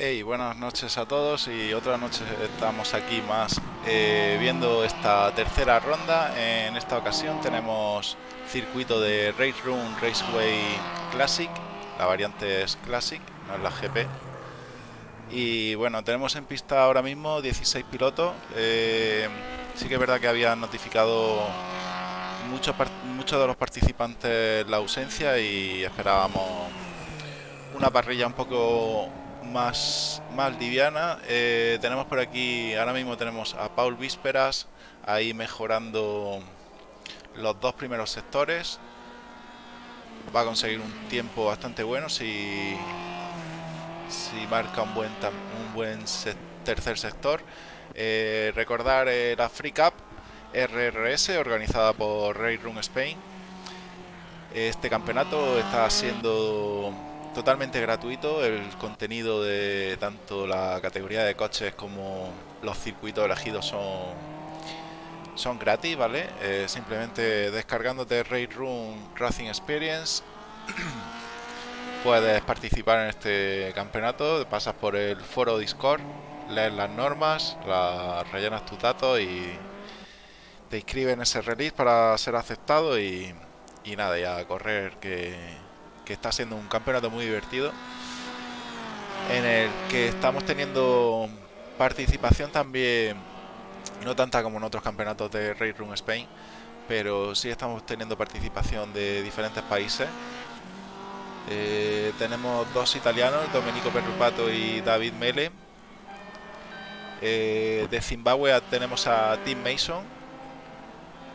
Hey, buenas noches a todos y otra noche estamos aquí más eh, viendo esta tercera ronda. En esta ocasión tenemos circuito de Race Room Raceway Classic, la variante es Classic, no es la GP. Y bueno, tenemos en pista ahora mismo 16 pilotos. Eh, sí que es verdad que habían notificado muchos, muchos de los participantes la ausencia y esperábamos una parrilla un poco más, más liviana. Eh, tenemos por aquí, ahora mismo tenemos a Paul Vísperas, ahí mejorando los dos primeros sectores. Va a conseguir un tiempo bastante bueno si, si marca un buen, un buen tercer sector. Eh, recordar eh, la Free Cup RRS organizada por Ray Room Spain. Este campeonato está siendo totalmente gratuito. El contenido de tanto la categoría de coches como los circuitos elegidos son, son gratis, ¿vale? Eh, simplemente descargándote Raid Room Racing Experience puedes participar en este campeonato. Pasas por el foro Discord, lees las normas, las rellenas tus datos y te inscribes ese release para ser aceptado y, y nada, ya correr que que está siendo un campeonato muy divertido en el que estamos teniendo participación también no tanta como en otros campeonatos de Race Room Spain pero sí estamos teniendo participación de diferentes países. Eh, tenemos dos italianos Domenico Perrupato y David Mele. Eh, de Zimbabue tenemos a Tim Mason.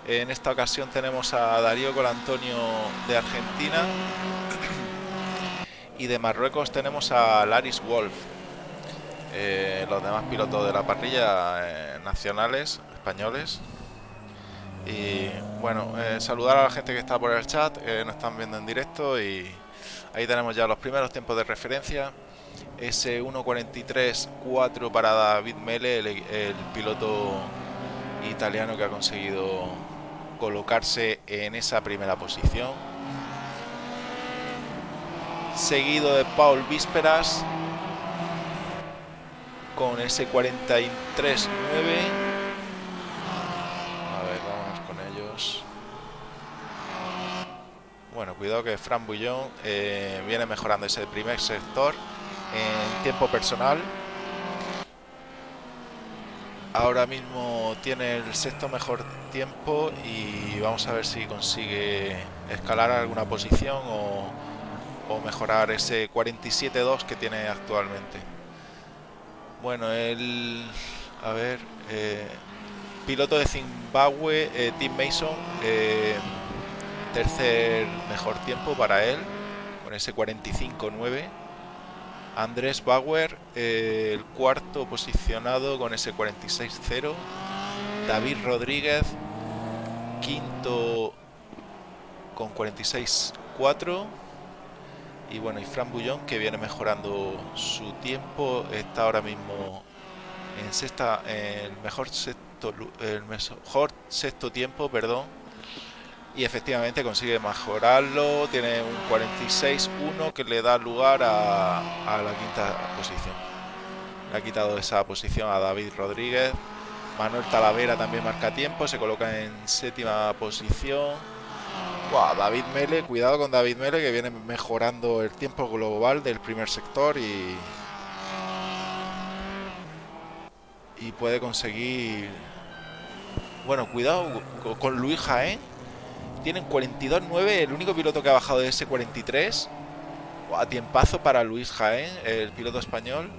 En esta ocasión tenemos a Darío Colantonio de Argentina y de Marruecos tenemos a Laris Wolf. Eh, los demás pilotos de la parrilla eh, nacionales, españoles. Y bueno, eh, saludar a la gente que está por el chat, nos están viendo en directo y ahí tenemos ya los primeros tiempos de referencia. s 1.43.4 para David Mele, el piloto italiano que ha conseguido colocarse en esa primera posición seguido de Paul Vísperas con ese 43-9 a ver, vamos con ellos. Bueno, cuidado que Fran Bullón eh, viene mejorando ese primer sector en tiempo personal. Ahora mismo tiene el sexto mejor tiempo y vamos a ver si consigue escalar alguna posición o o mejorar ese 47.2 que tiene actualmente. Bueno, el... A ver... Eh, piloto de Zimbabue, eh, Tim Mason, eh, tercer mejor tiempo para él, con ese 45.9. Andrés Bauer, el cuarto posicionado con ese 46.0. David Rodríguez, quinto con 46.4 y bueno, y Fran Bullón que viene mejorando su tiempo, está ahora mismo en sexta, el mejor sexto, el mejor sexto tiempo, perdón, y efectivamente consigue mejorarlo, tiene un 46-1 que le da lugar a, a la quinta posición. Le ha quitado esa posición a David Rodríguez. Manuel Talavera también marca tiempo, se coloca en séptima posición. David Mele, cuidado con David Mele que viene mejorando el tiempo global del primer sector y y puede conseguir bueno, cuidado con Luis Jaén. Tienen 42-9, el único piloto que ha bajado de ese 43 a tiempazo para Luis Jaén, el piloto español.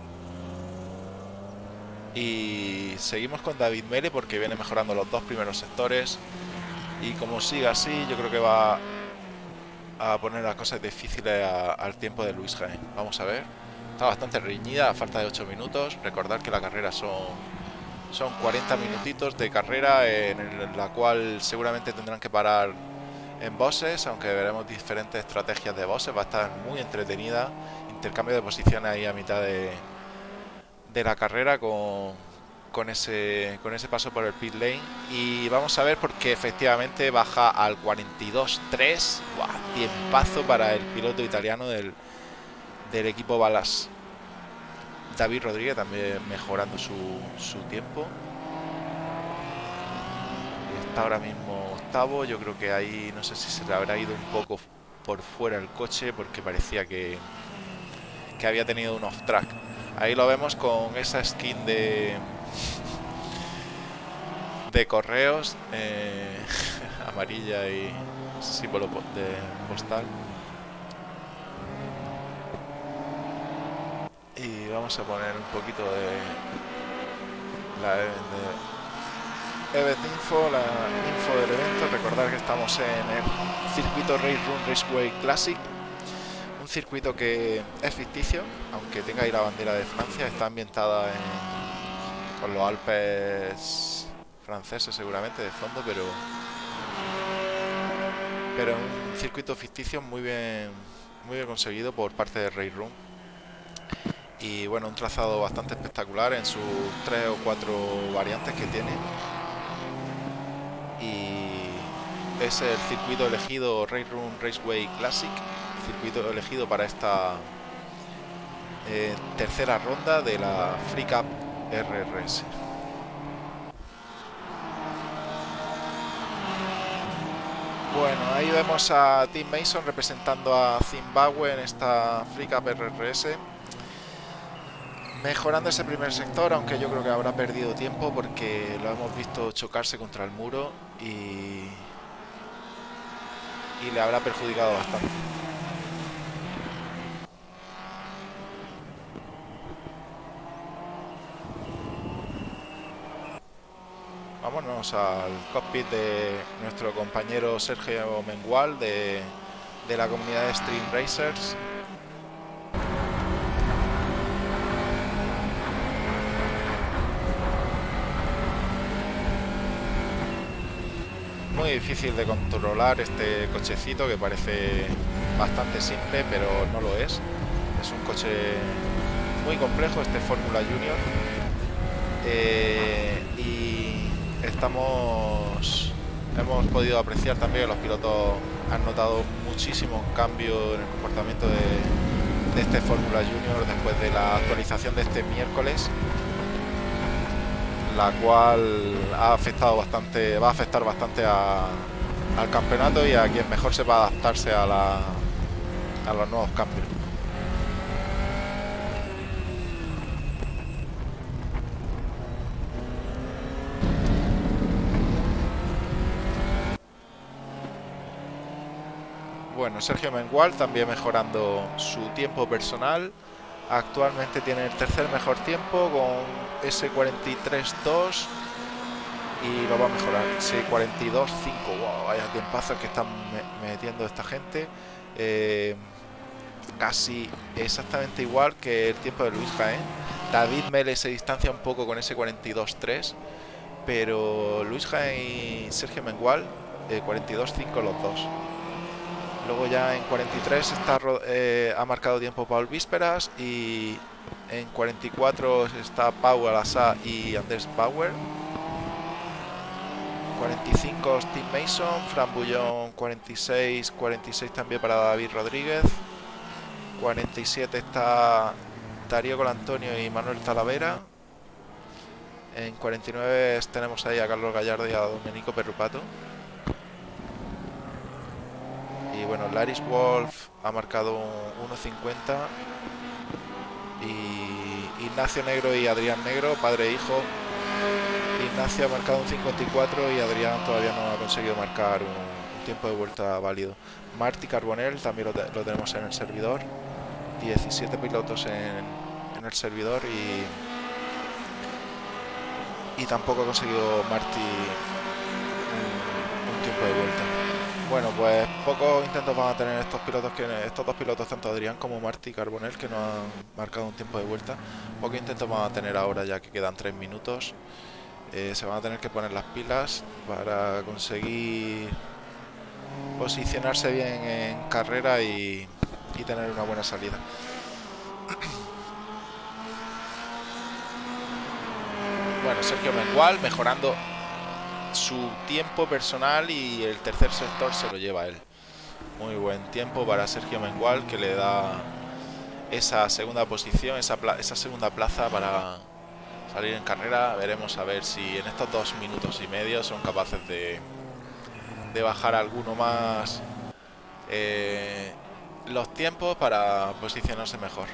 Y seguimos con David Mele porque viene mejorando los dos primeros sectores y como siga así yo creo que va a poner las cosas difíciles al tiempo de Luis Jaén. Vamos a ver. Está bastante reñida a falta de 8 minutos. Recordar que la carrera son son 40 minutitos de carrera en la cual seguramente tendrán que parar en bosses aunque veremos diferentes estrategias de bosses. Va a estar muy entretenida. Intercambio de posiciones ahí a mitad de, de la carrera con con ese, con ese paso por el pit lane. Y vamos a ver porque efectivamente baja al 42-3. Tiempazo para el piloto italiano del, del equipo Balas. David Rodríguez también mejorando su, su tiempo. Está ahora mismo octavo. Yo creo que ahí no sé si se le habrá ido un poco por fuera el coche porque parecía que, que había tenido un off-track. Ahí lo vemos con esa skin de de correos eh, amarilla y símbolo de postal. Y vamos a poner un poquito de la de Event Info, la info del evento. Recordar que estamos en el circuito Race Room Raceway Classic. Un circuito que es ficticio, aunque tenga ahí la bandera de Francia, está ambientada en, con los Alpes franceses seguramente de fondo, pero pero un circuito ficticio muy bien muy bien conseguido por parte de Race Room. Y bueno, un trazado bastante espectacular en sus tres o cuatro variantes que tiene. Y es el circuito elegido Race Room Raceway Classic circuito elegido para esta eh, tercera ronda de la Free Cup RRS Bueno, ahí vemos a Tim Mason representando a Zimbabue en esta Free Cup RRS. Mejorando ese primer sector, aunque yo creo que habrá perdido tiempo porque lo hemos visto chocarse contra el muro y, y le habrá perjudicado bastante. Vámonos al cockpit de nuestro compañero Sergio Mengual de, de la comunidad de Stream Racers. Muy difícil de controlar este cochecito que parece bastante simple, pero no lo es. Es un coche muy complejo, este Fórmula Junior. Eh, estamos hemos podido apreciar también que los pilotos han notado muchísimos cambios en el comportamiento de, este Fórmula Junior después de la actualización de este miércoles la cual ha afectado bastante va a afectar bastante al campeonato y a quien mejor sepa adaptarse a, la, a los nuevos cambios Bueno, Sergio Mengual también mejorando su tiempo personal. Actualmente tiene el tercer mejor tiempo con S43.2 y lo va a mejorar. S42.5. Wow, vaya tiempazo que están metiendo esta gente. Eh, casi exactamente igual que el tiempo de Luis Jaén. David Mele se distancia un poco con ese 42.3, pero Luis Jaén y Sergio Mengual, 42.5 los dos. Luego ya en 43 está, eh, ha marcado tiempo Paul Vísperas y en 44 está Pau Alassa y Andrés Bauer. 45 Steve Mason, Fran Bullón 46, 46 también para David Rodríguez. 47 está Darío Colantonio y Manuel Talavera. En 49 tenemos ahí a Carlos Gallardo y a Domenico Perrupato. Y bueno, Laris Wolf ha marcado 1.50 y Ignacio Negro y Adrián Negro, padre e hijo. Ignacio ha marcado un 54 y Adrián todavía no ha conseguido marcar un, tiempo de vuelta válido. Marty Carbonell también lo, tenemos en el servidor. 17 pilotos en, el servidor y, y tampoco ha conseguido Marty un tiempo de vuelta. Bueno, pues pocos intentos van a tener estos pilotos que estos dos pilotos, tanto Adrián como Marty Carbonell, que no han marcado un tiempo de vuelta. Pocos intentos van a tener ahora ya que quedan tres minutos. Eh, se van a tener que poner las pilas para conseguir posicionarse bien en carrera y, y tener una buena salida. Bueno, Sergio Mengual mejorando su tiempo personal y el tercer sector se lo lleva él. Muy buen tiempo para Sergio Mengual que le da esa segunda posición, esa, segunda plaza para salir en carrera. Veremos a ver si en estos dos minutos y medio son capaces de, de bajar alguno más eh, los tiempos para posicionarse mejor.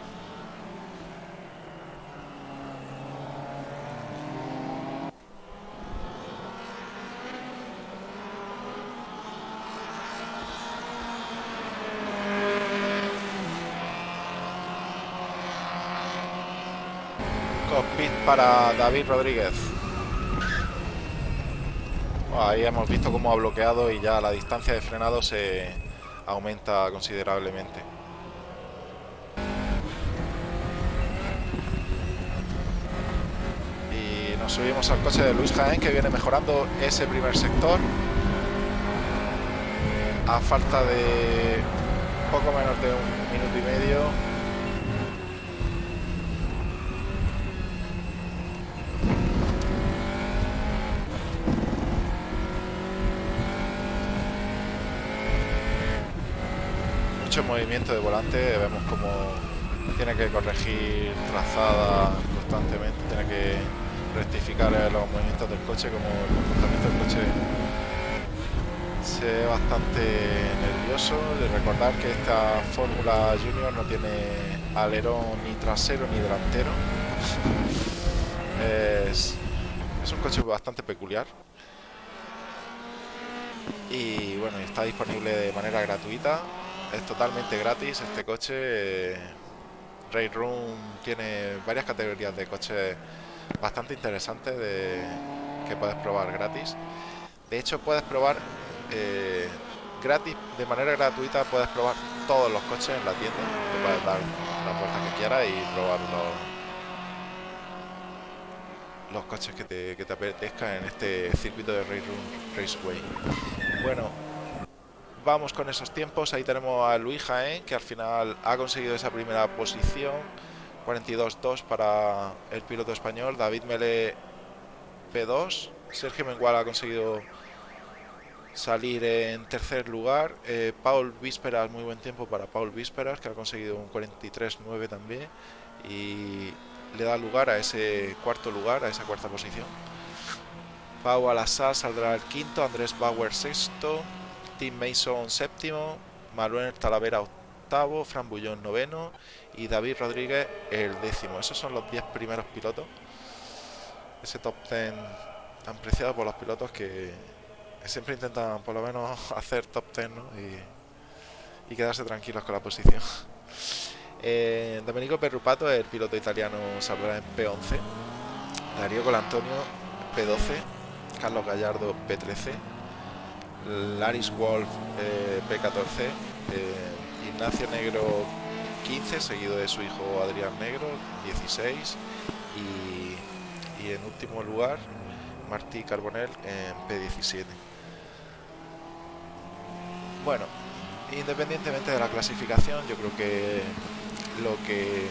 Cockpit para David Rodríguez. ahí hemos visto cómo ha bloqueado y ya la distancia de frenado se aumenta considerablemente. Y nos subimos al coche de Luis Jaén que viene mejorando ese primer sector. A falta de poco menos de un minuto y medio movimiento de volante, vemos como tiene que corregir trazada constantemente, tiene que rectificar los movimientos del coche, como el comportamiento del coche se ve bastante nervioso. De recordar que esta Fórmula Junior no tiene alerón ni trasero ni delantero. es, es un coche bastante peculiar. Y bueno, está disponible de manera gratuita es totalmente gratis este coche. Ray Room tiene varias categorías de coches bastante interesantes de, que puedes probar gratis. De hecho, puedes probar eh, gratis, de manera gratuita, puedes probar todos los coches en la tienda. Te puedes dar la vuelta que quieras y probar los, coches que te, que te apetezcan en este circuito de Ray Room Raceway. Bueno, vamos con esos tiempos. Ahí tenemos a Luis Jaén, que al final ha conseguido esa primera posición. 42-2 para el piloto español. David Mele P2. Sergio Mengual ha conseguido salir en tercer lugar. Eh, Paul Vísperas, muy buen tiempo para Paul Vísperas, que ha conseguido un 43-9 también. Y le da lugar a ese cuarto lugar, a esa cuarta posición. Pau Alassá saldrá el quinto, Andrés Bauer sexto, Tim Mason séptimo, Manuel Talavera octavo, Fran Bullón noveno y David Rodríguez el décimo. Esos son los 10 primeros pilotos. Ese top 10 tan preciado por los pilotos que siempre intentan por lo menos hacer top 10 y, quedarse tranquilos con la posición. Eh, Domenico Perrupato, el piloto italiano, saldrá en P11. Darío Colantonio, P12. Carlos Gallardo, P13. Laris Wolf eh, P14, eh, Ignacio Negro 15, seguido de su hijo Adrián Negro 16 y, y en último lugar Martí Carbonel en P17. Bueno, independientemente de la clasificación, yo creo que lo que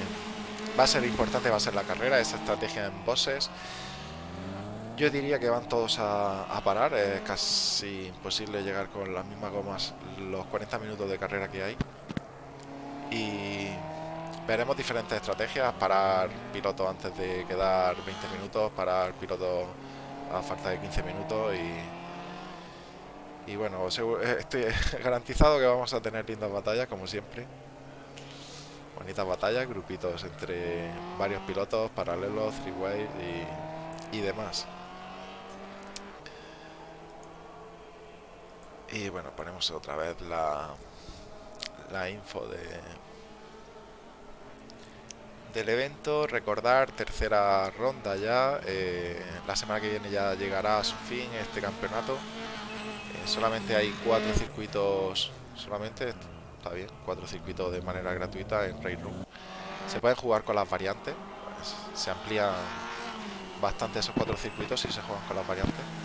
va a ser importante va a ser la carrera, esa estrategia en bosses yo diría que van todos a, parar, es casi imposible llegar con las mismas gomas los 40 minutos de carrera que hay. Y veremos diferentes estrategias, parar pilotos antes de quedar 20 minutos, parar pilotos a falta de 15 minutos y, y bueno, estoy garantizado que vamos a tener lindas batallas como siempre. Bonitas batallas, grupitos entre varios pilotos, paralelos, three y, y demás. Y bueno ponemos otra vez la la info de del evento. Recordar tercera ronda ya. Eh, la semana que viene ya llegará a su fin este campeonato. Eh, solamente hay cuatro circuitos solamente está bien cuatro circuitos de manera gratuita en Raid Room se pueden jugar con las variantes. Se amplían bastante esos cuatro circuitos si se juegan con las variantes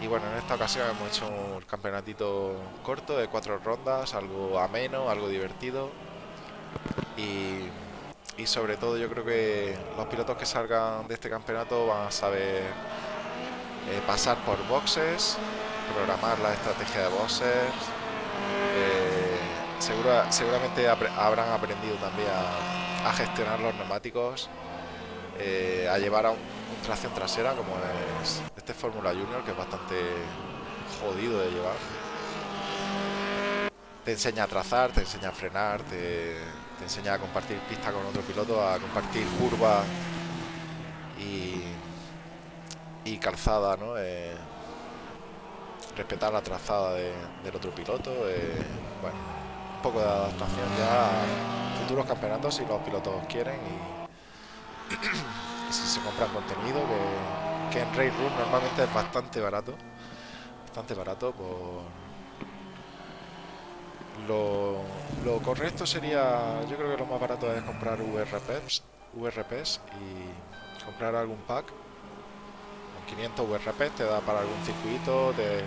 y bueno, en esta ocasión hemos hecho un campeonatito corto de cuatro rondas, algo ameno, algo divertido. Y, sobre todo yo creo que los pilotos que salgan de este campeonato van a saber eh, pasar por boxes, programar la estrategia de boxes. Eh, seguramente habrán aprendido también a, gestionar los neumáticos, eh, a llevar a un, tracción trasera como es este Fórmula Junior, que es bastante jodido de llevar. Te enseña a trazar, te enseña a frenar, te, enseña a compartir pista con otro piloto, a compartir curvas y, y calzada, ¿no? Eh, respetar la trazada del otro piloto. Eh, bueno, un poco de adaptación ya a futuros campeonatos si los pilotos quieren y, si se compran contenido que, que en Race Room normalmente es bastante barato. Bastante barato por lo, lo, correcto sería, yo creo que lo más barato es comprar VRPs, VRPs y comprar algún pack. Con 500 VRPs te da para algún circuito, de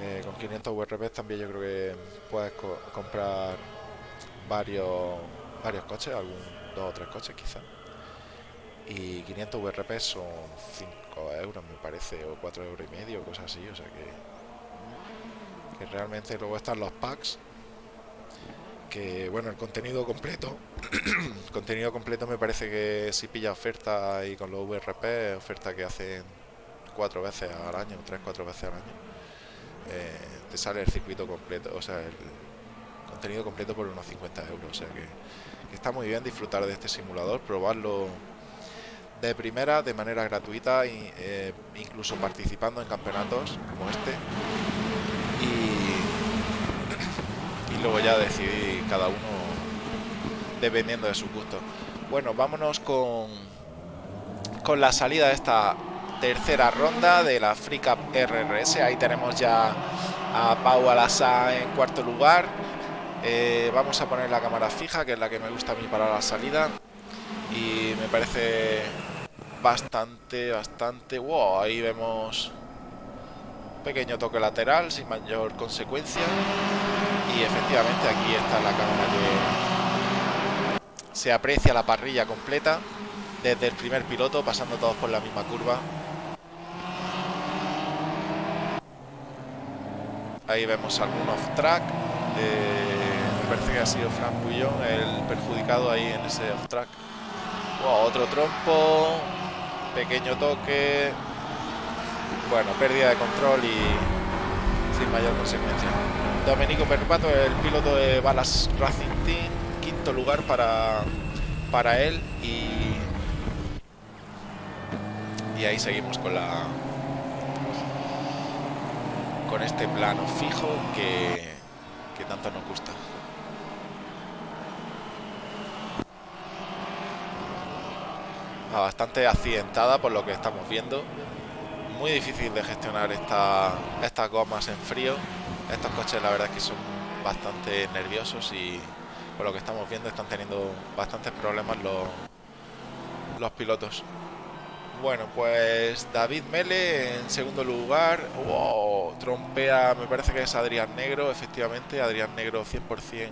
eh, con 500 VRPs también yo creo que puedes comprar varios varios coches, algún dos o tres coches quizás. Y 500 VRPs son 5 euros me parece, o 4 euros y medio, cosas así, o sea que, que realmente luego están los packs que bueno el contenido completo contenido completo me parece que si pilla oferta y con los VRP oferta que hacen cuatro veces al año tres cuatro veces al año eh, te sale el circuito completo, o sea, el contenido completo por unos 50 euros. O sea que, está muy bien disfrutar de este simulador, probarlo de primera, de manera gratuita, y, eh, incluso participando en campeonatos como este. Y, luego ya decidir cada uno dependiendo de su gusto. Bueno, vámonos con, con la salida de esta tercera ronda de la Free Cup RRS. Ahí tenemos ya a Pau Alasa en cuarto lugar. Eh, vamos a poner la cámara fija, que es la que me gusta a mí para la salida. Y me parece bastante, bastante... Wow, ahí vemos pequeño toque lateral sin mayor consecuencia. Y efectivamente aquí está la cámara que se aprecia la parrilla completa desde el primer piloto pasando todos por la misma curva Ahí vemos algún off-track. me parece que ha sido Frank Bullón el perjudicado ahí en ese otro trompo. Pequeño toque. Bueno, pérdida de control y sin mayor consecuencia. Domenico Perpato, el piloto de Balas Racing Team. Quinto lugar para, para él. Y, y ahí seguimos con la, con este plano fijo que, que tanto nos gusta. Bastante accidentada por lo que estamos viendo. Muy difícil de gestionar esta, estas gomas en frío. Estos coches la verdad es que son bastante nerviosos y por lo que estamos viendo están teniendo bastantes problemas los, los pilotos. Bueno, pues David Mele en segundo lugar. Wow, trompea, me parece que es Adrián Negro, efectivamente, Adrián Negro 100%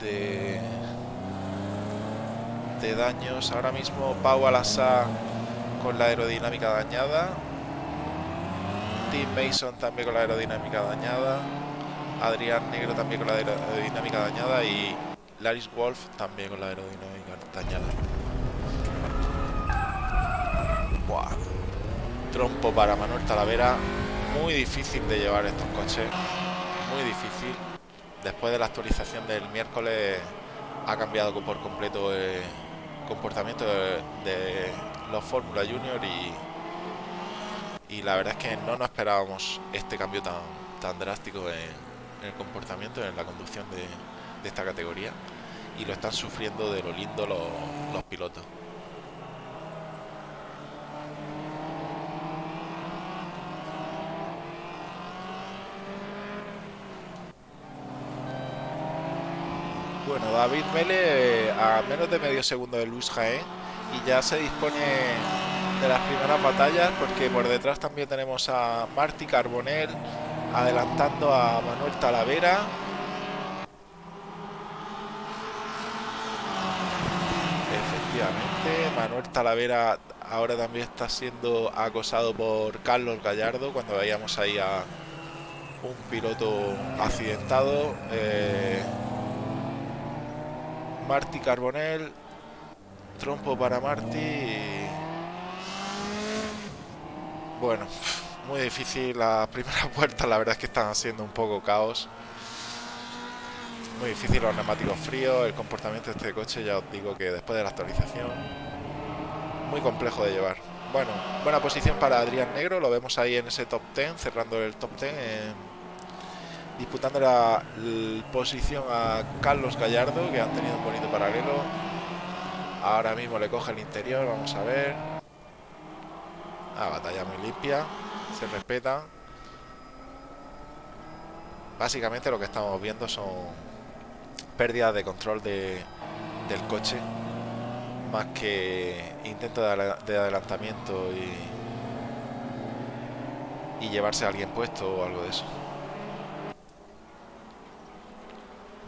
de, de daños. Ahora mismo Pau Alasa con la aerodinámica dañada. Tim Mason también con la aerodinámica dañada. Adrián Negro también con la aerodinámica dañada. Y Laris Wolf también con la aerodinámica dañada. Trompo para Manuel Talavera. Muy difícil de llevar estos coches. Muy difícil. Después de la actualización del miércoles ha cambiado por completo el comportamiento de, los Fórmula Junior y, y la verdad es que no nos esperábamos este cambio tan, tan drástico en, el comportamiento, en la conducción de, de, esta categoría y lo están sufriendo de lo lindo los pilotos. Bueno, David Mele eh, a menos de medio segundo de Luis Jaén y ya se dispone de las primeras batallas porque por detrás también tenemos a Marty Carbonell adelantando a Manuel Talavera. Efectivamente, Manuel Talavera ahora también está siendo acosado por Carlos Gallardo cuando veíamos ahí a un piloto accidentado. Eh, Marty Carbonell. Trompo para Marty. Bueno, muy difícil las primeras vueltas. La verdad es que están siendo un poco caos. Muy difícil los neumáticos fríos. El comportamiento de este coche, ya os digo que después de la actualización, muy complejo de llevar. Bueno, buena posición para Adrián Negro. Lo vemos ahí en ese top 10, cerrando el top 10. Disputando la, posición a Carlos Gallardo, que han tenido un bonito paralelo. Ahora mismo le coge el interior, vamos a ver. Ah, batalla muy limpia, se respeta. Básicamente lo que estamos viendo son pérdidas de control de, del coche más que intento de, adelantamiento y, y llevarse a alguien puesto o algo de eso.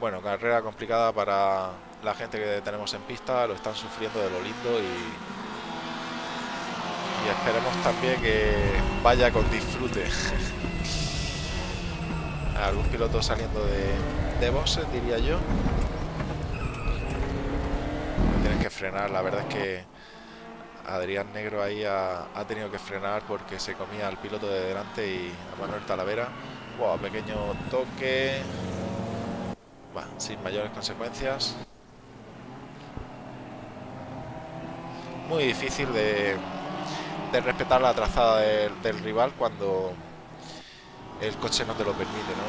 Bueno, carrera complicada para la gente que tenemos en pista, lo están sufriendo de lo lindo y, y esperemos también que vaya con disfrute. Algún piloto saliendo de, de diría yo que frenar. La verdad es que Adrián Negro ahí ha, tenido que frenar porque se comía al piloto de delante y a Manuel Talavera. Wow, pequeño toque. Sin mayores consecuencias. Muy difícil de, de respetar la trazada del, rival cuando el coche no te lo permite. ¿no?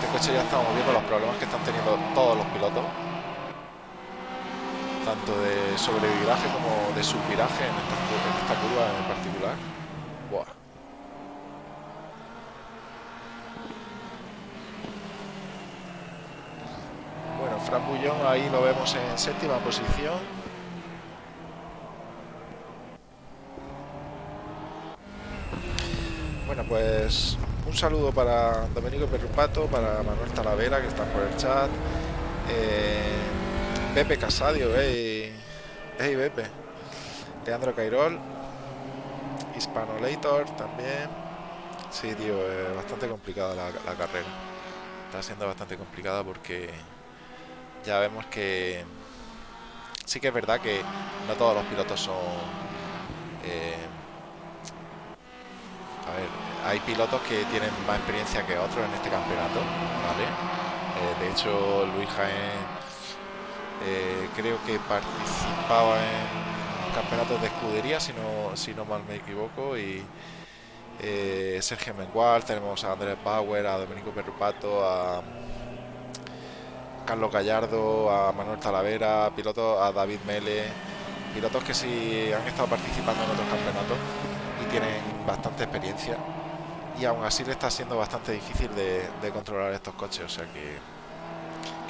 Este coche ya estamos viendo los problemas que están teniendo todos los pilotos tanto de sobreviraje como de subviraje en esta, curva en particular. Bueno, Fran Bullón ahí lo vemos en séptima posición. Bueno, pues un saludo para Domenico Perrupato, para Manuel Talavera, que está por el chat. Eh, Pepe Casadio, hey, hey Pepe. Leandro Cairol. Hispanolator también. Sí, tío, es bastante complicada la, carrera. Está siendo bastante complicada porque ya vemos que sí que es verdad que no todos los pilotos son eh, a ver hay pilotos que tienen más experiencia que otros en este campeonato vale eh, de hecho Luis Jaén eh, creo que participaba en campeonatos de escudería, si no, si no mal me equivoco, y eh, Sergio Mengual, tenemos a Andrés Bauer, a Domenico Perrupato, a Carlos Gallardo, a Manuel Talavera, pilotos, a David Mele, pilotos que sí han estado participando en otros campeonatos y tienen bastante experiencia y aún así le está siendo bastante difícil de, de controlar estos coches, o sea que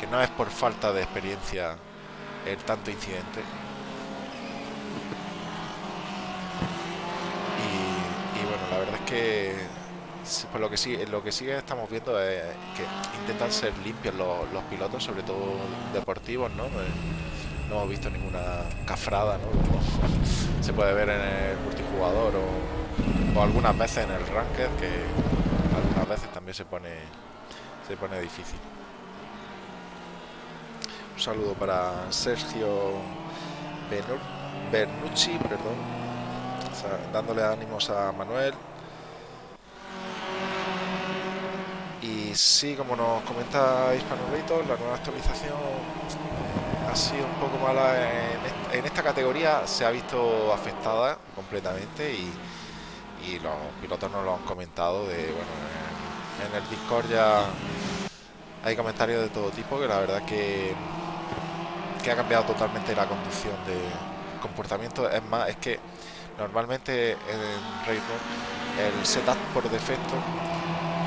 que no es por falta de experiencia el tanto incidente. Y, bueno, la verdad es que por lo que sí, lo que sí estamos viendo es que intentan ser limpios los, pilotos, sobre todo deportivos, ¿no? Eh, no hemos visto ninguna cafrada, ¿no? Se puede ver en el multijugador o, o algunas veces en el ranked, que algunas veces también se pone se pone difícil. Un saludo para Sergio Bernucci, perdón, dándole ánimos a Manuel. Y sí, como nos comenta Hispanolito, la nueva actualización ha sido un poco mala en, esta categoría, se ha visto afectada completamente y, los pilotos nos lo han comentado de bueno en, el Discord ya hay comentarios de todo tipo que la verdad que que ha cambiado totalmente la conducción de comportamiento. Es más, es que normalmente en Railroad el setup por defecto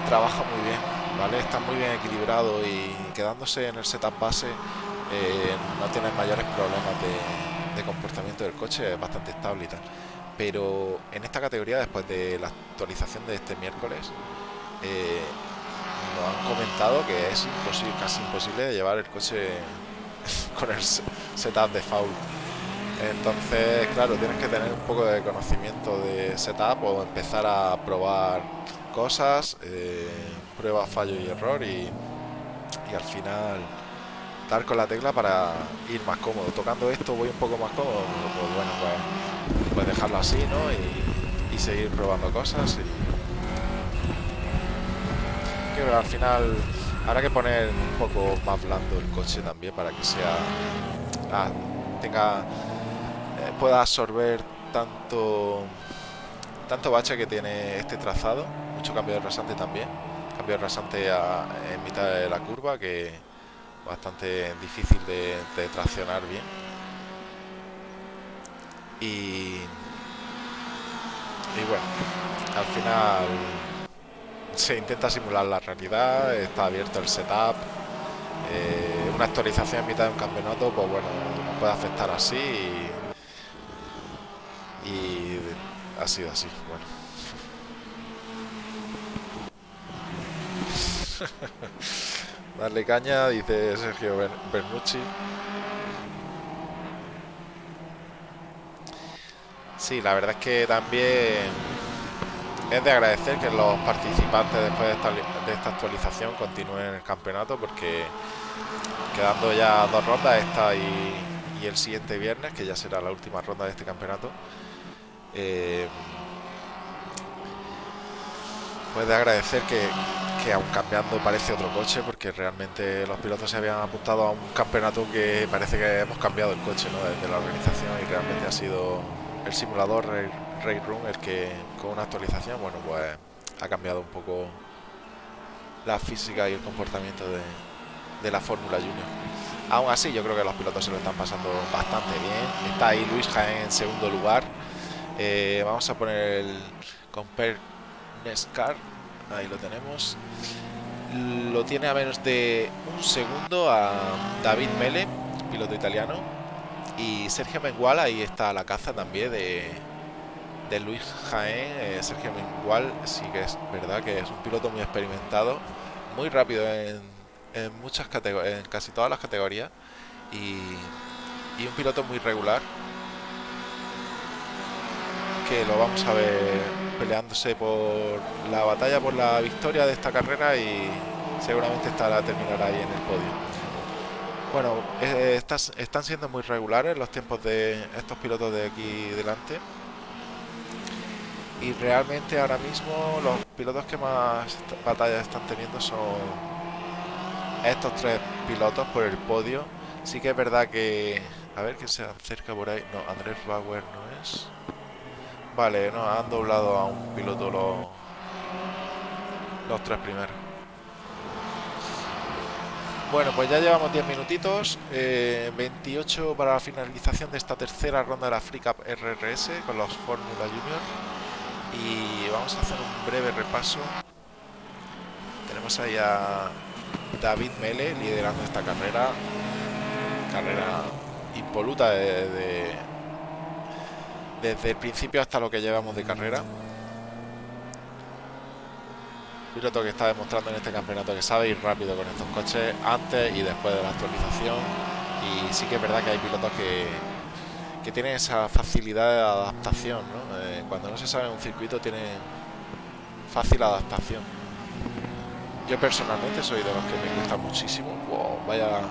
trabaja muy bien, ¿vale? Está muy bien equilibrado y quedándose en el setup base eh, no tienes mayores problemas de, comportamiento del coche, es bastante estable y tal. Pero en esta categoría, después de la actualización de este miércoles, eh, nos han comentado que es imposible, casi imposible de llevar el coche con el setup de foul. Entonces, claro, tienes que tener un poco de conocimiento de setup o empezar a probar cosas, eh, prueba, fallo y error y, al final dar con la tecla para ir más cómodo. Tocando esto voy un poco más cómodo, pues bueno, pues, pues dejarlo así, ¿no? Y, seguir probando cosas y... Que al final habrá que poner un poco más blando el coche también para que sea... Ah, tenga... Eh, pueda absorber tanto... Tanto bache que tiene este trazado. Mucho cambio de rasante también. Cambio de rasante en mitad de la curva que bastante difícil de, traccionar bien. Y, y bueno al final se intenta simular la realidad está abierto el setup. Eh, una actualización en mitad de un campeonato pues bueno puede afectar así y, y ha sido así bueno Darle caña, dice Sergio Bernucci. Sí, la verdad es que también es de agradecer que los participantes después de esta, actualización continúen en el campeonato porque quedando ya dos rondas, esta y, y, el siguiente viernes, que ya será la última ronda de este campeonato, eh, pues de agradecer que, que aún cambiando parece otro coche porque realmente los pilotos se habían apuntado a un campeonato que parece que hemos cambiado el coche ¿no? desde la organización y realmente ha sido el simulador Ray, Room el que con una actualización bueno pues ha cambiado un poco la física y el comportamiento de, la Fórmula Junior. Aún así yo creo que los pilotos se lo están pasando bastante bien. Está ahí Luis Jaén en segundo lugar. Eh, vamos a poner el Compare Nescar ahí lo tenemos. Lo tiene a menos de un segundo a David Mele piloto italiano. Y Sergio Mengual ahí está la caza también de, de Luis Jaén. Eh, Sergio Mengual sí que es verdad que es un piloto muy experimentado muy rápido en, en muchas en casi todas las categorías. Y, y un piloto muy regular que lo vamos a ver peleándose por la batalla por la victoria de esta carrera y seguramente estará terminar ahí en el podio. Bueno, están siendo muy regulares los tiempos de estos pilotos de aquí delante. Y realmente ahora mismo los pilotos que más batallas están teniendo son estos tres pilotos por el podio. Sí que es verdad que... A ver quién se acerca por ahí. No, Andrés Bauer no es. Vale, no, han doblado a un piloto los, los tres primeros. Bueno, pues ya llevamos 10 minutitos, eh, 28 para la finalización de esta tercera ronda de la Free Cup RRS con los Fórmula Junior. Y vamos a hacer un breve repaso. Tenemos ahí a David Mele liderando esta carrera. Carrera impoluta de desde el principio hasta lo que llevamos de carrera. Piloto que está demostrando en este campeonato que sabe ir rápido con estos coches antes y después de la actualización. Y sí que es verdad que hay pilotos que, que tienen esa facilidad de adaptación. ¿no? Eh, cuando no se sabe un circuito tiene fácil adaptación. Yo personalmente soy de los que me gusta muchísimo. Vaya.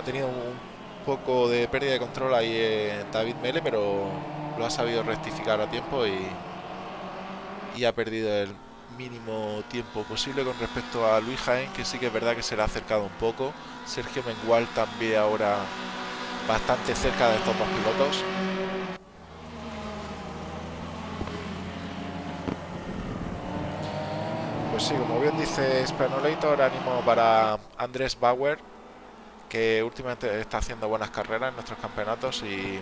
Ha tenido un poco de pérdida de control ahí en David Mele, pero lo ha sabido rectificar a tiempo y, y ha perdido el mínimo tiempo posible con respecto a Luis Jaén, que sí que es verdad que se le ha acercado un poco. Sergio Mengual también ahora bastante cerca de estos dos pilotos. Pues sí, como bien dice Spanolator, ánimo para Andrés Bauer, que últimamente está haciendo buenas carreras en nuestros campeonatos y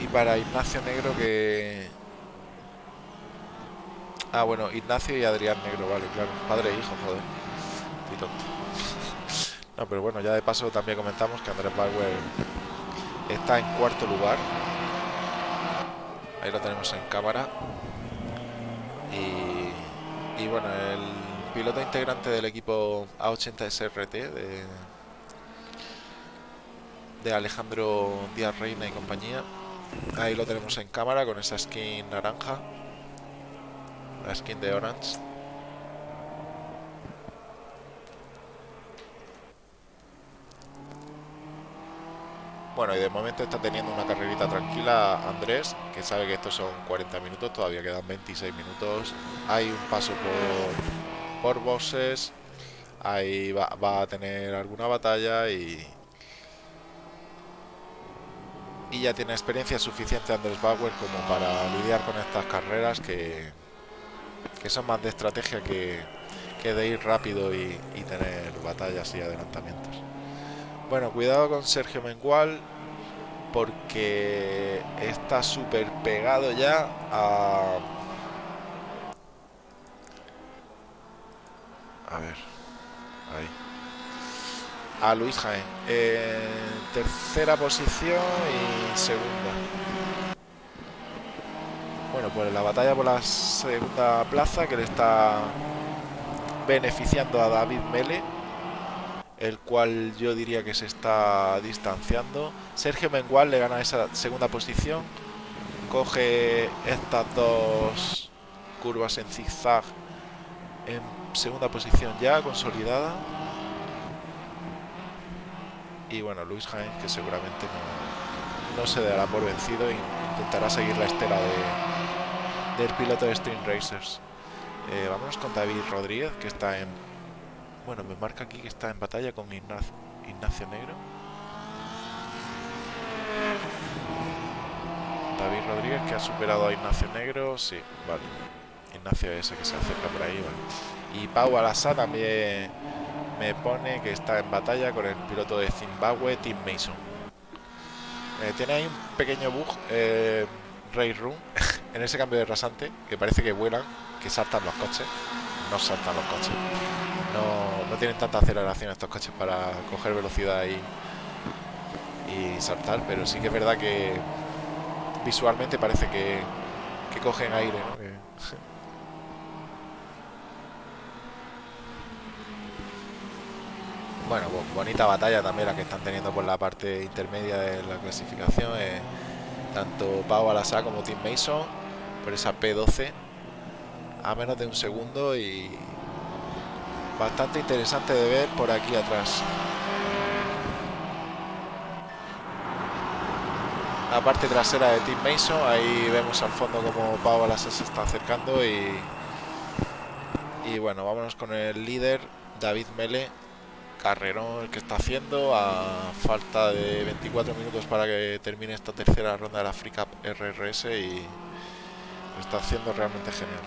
y para Ignacio Negro que ah bueno Ignacio y Adrián Negro vale claro padre e hijo joder no pero bueno ya de paso también comentamos que Andrés Bauer está en cuarto lugar. Ahí lo tenemos en cámara. Y, y bueno el piloto integrante del equipo A80SRT de, de Alejandro Díaz Reina y compañía. Ahí lo tenemos en cámara con esa skin naranja, la skin de Orange. Bueno, y de momento está teniendo una carrerita tranquila Andrés, que sabe que estos son 40 minutos, todavía quedan 26 minutos. Hay un paso por por bosses, ahí va, a tener alguna batalla y, y ya tiene experiencia suficiente Andrés Bauer como para lidiar con estas carreras que, que son más de estrategia que, que de ir rápido y, y, tener batallas y adelantamientos. Bueno, cuidado con Sergio Mengual porque está súper pegado ya a... A ver, ahí a Luis Jaén. En tercera posición y segunda. Bueno, pues la batalla por la segunda plaza que le está beneficiando a David Mele, el cual yo diría que se está distanciando. Sergio Mengual le gana esa segunda posición, coge estas dos curvas en zigzag en segunda posición ya consolidada y bueno, Luis Jaén que seguramente no, no, se dará por vencido e intentará seguir la estela de, del piloto de Stream Racers. Eh, vámonos con David Rodríguez que está en... Bueno, me marca aquí que está en batalla con Ignacio, Ignacio Negro. David Rodríguez que ha superado a Ignacio Negro, sí, vale. Ignacio ese que se acerca por ahí, vale. Y Pau Alasa también me pone que está en batalla con el piloto de Zimbabue, Tim Mason. Eh, tiene ahí un pequeño bug, eh, Ray Room, en ese cambio de rasante, que parece que vuelan, que saltan los coches. No saltan los coches. No, no tienen tanta aceleración estos coches para coger velocidad y, y saltar, pero sí que es verdad que visualmente parece que, que cogen aire. ¿no? bueno, bonita batalla también la que están teniendo por la parte intermedia de la clasificación. Eh, tanto Pau Alasá como Tim Mason por esa P12 a menos de un segundo y bastante interesante de ver por aquí atrás. La parte trasera de Tim Mason, ahí vemos al fondo como Pau Alasá se está acercando y, y bueno, vámonos con el líder David Mele carrerón el que está haciendo a falta de 24 minutos para que termine esta tercera ronda de la Free RRS y lo está haciendo realmente genial.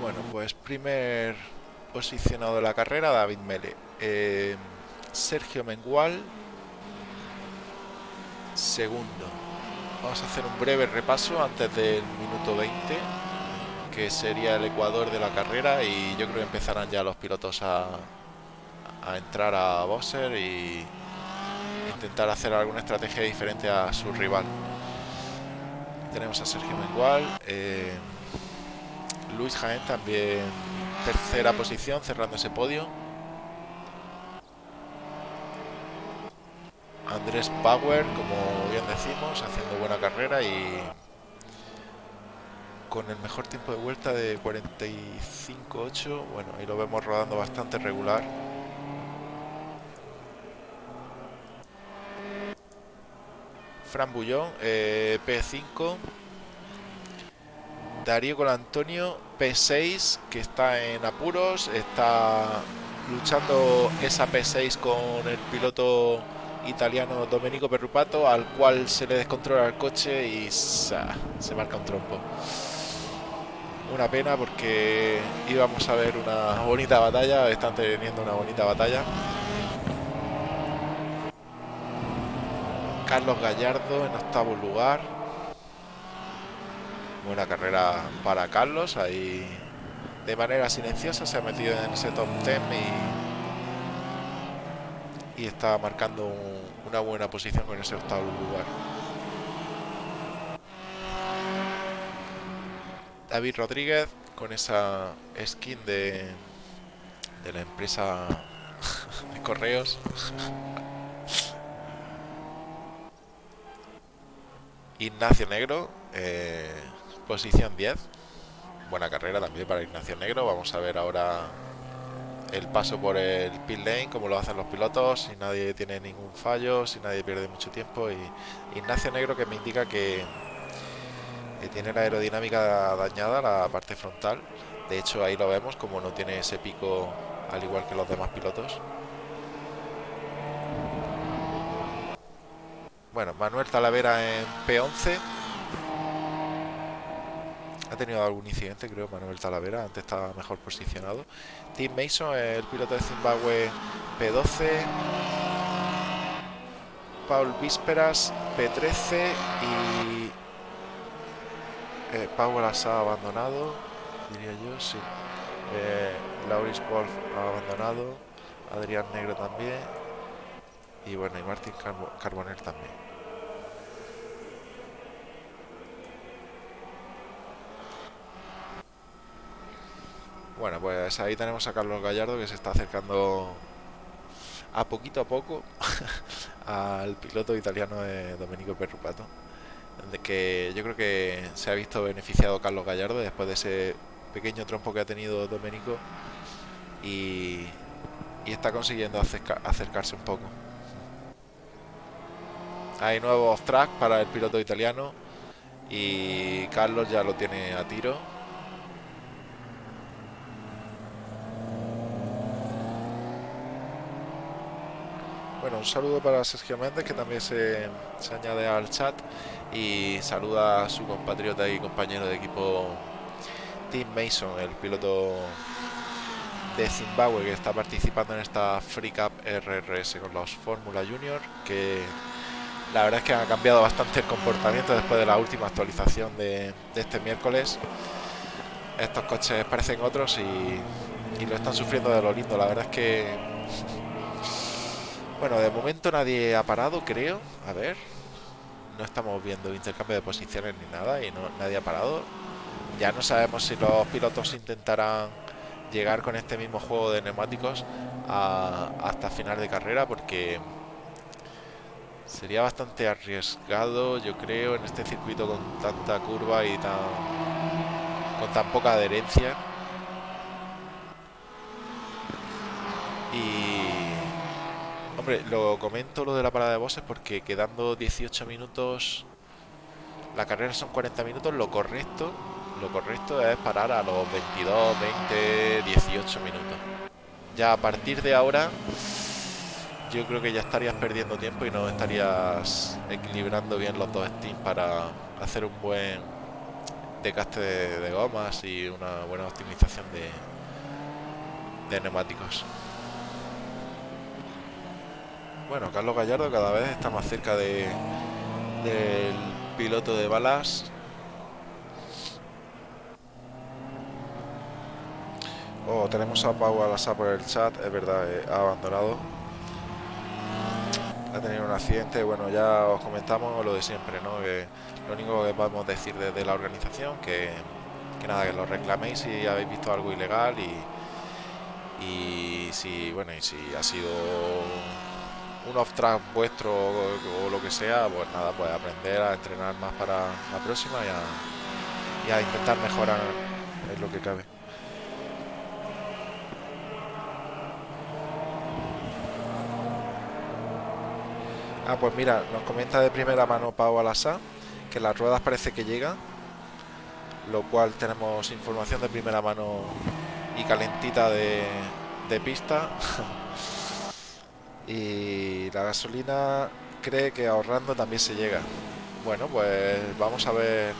Bueno, pues primer posicionado de la carrera, David Mele. Eh, Sergio Mengual, segundo. Vamos a hacer un breve repaso antes del minuto 20, que sería el ecuador de la carrera y yo creo que empezarán ya los pilotos a, entrar a Bosser y intentar hacer alguna estrategia diferente a su rival. Tenemos a Sergio Mengual. Eh, Luis Jaén también tercera posición, cerrando ese podio. Andrés Power, como bien decimos, haciendo buena carrera y con el mejor tiempo de vuelta de 45.8. Bueno, ahí lo vemos rodando bastante regular. Fran Bullón, eh, P5. Darío con Antonio P6 que está en apuros, está luchando esa P6 con el piloto italiano Domenico Perrupato al cual se le descontrola el coche y se, se marca un trompo. Una pena porque íbamos a ver una bonita batalla, están teniendo una bonita batalla. Carlos Gallardo en octavo lugar buena carrera para Carlos ahí de manera silenciosa se ha metido en ese top 10 y, y está marcando una buena posición con ese octavo lugar. David Rodríguez con esa skin de, de la empresa de correos. Ignacio Negro, eh, posición 10. Buena carrera también para Ignacio Negro. Vamos a ver ahora el paso por el pit lane, como lo hacen los pilotos, si nadie tiene ningún fallo, si nadie pierde mucho tiempo. Y Ignacio Negro que me indica que tiene la aerodinámica dañada, la parte frontal. De hecho, ahí lo vemos, como no tiene ese pico al igual que los demás pilotos. Bueno, Manuel Talavera en P11. Tenido algún incidente, creo, Manuel Talavera. Antes estaba mejor posicionado. Tim Mason, el piloto de Zimbabue, P12. Paul Vísperas, P13. Y eh, Paul ha abandonado, diría yo, sí. Eh, Lauris Wolf ha abandonado, Adrián Negro también, y bueno, y Martín Carbonell también. Bueno, pues ahí tenemos a Carlos Gallardo que se está acercando a poquito a poco al piloto italiano de Domenico Perrupato de que yo creo que se ha visto beneficiado Carlos Gallardo después de ese pequeño trompo que ha tenido Domenico y, y está consiguiendo acercarse un poco. Hay nuevos tracks para el piloto italiano y Carlos ya lo tiene a tiro. Bueno, un saludo para Sergio Méndez que también se, se añade al chat y saluda a su compatriota y compañero de equipo Tim Mason, el piloto de Zimbabue que está participando en esta Free Cup RRS con los Fórmula Junior que la verdad es que ha cambiado bastante el comportamiento después de la última actualización de, este miércoles. Estos coches parecen otros y, y, lo están sufriendo de lo lindo. La verdad es que bueno de momento nadie ha parado creo. A ver. No estamos viendo intercambio de posiciones ni nada y no, nadie ha parado. Ya no sabemos si los pilotos intentarán llegar con este mismo juego de neumáticos hasta final de carrera porque sería bastante arriesgado yo creo en este circuito con tanta curva y tan con tan poca adherencia. Y Lo comento lo de la parada de bosses porque quedando 18 minutos, la carrera son 40 minutos, lo correcto, lo correcto es parar a los 22, 20, 18 minutos. Ya a partir de ahora, yo creo que ya estarías perdiendo tiempo y no estarías equilibrando bien los dos steams para hacer un buen decaste de, gomas y una buena optimización de, de neumáticos. Bueno, Carlos Gallardo cada vez está más cerca de, del piloto de balas. Oh, tenemos a Pau Alasa por el chat, es verdad, eh, ha abandonado. Ha tenido un accidente, bueno, ya os comentamos lo de siempre, ¿no? Lo único que podemos decir desde la organización, que, que nada, que lo reclaméis si habéis visto algo ilegal y, y si, bueno, y si ha sido un off-track vuestro o, lo que sea, pues nada, pues aprender a entrenar más para la próxima y a, intentar mejorar en lo que cabe. Ah, pues mira, nos comenta de primera mano Pau Alasa que las ruedas parece que llegan, lo cual tenemos información de primera mano y calentita de pista. y la gasolina cree que ahorrando también se llega. Bueno, pues vamos a ver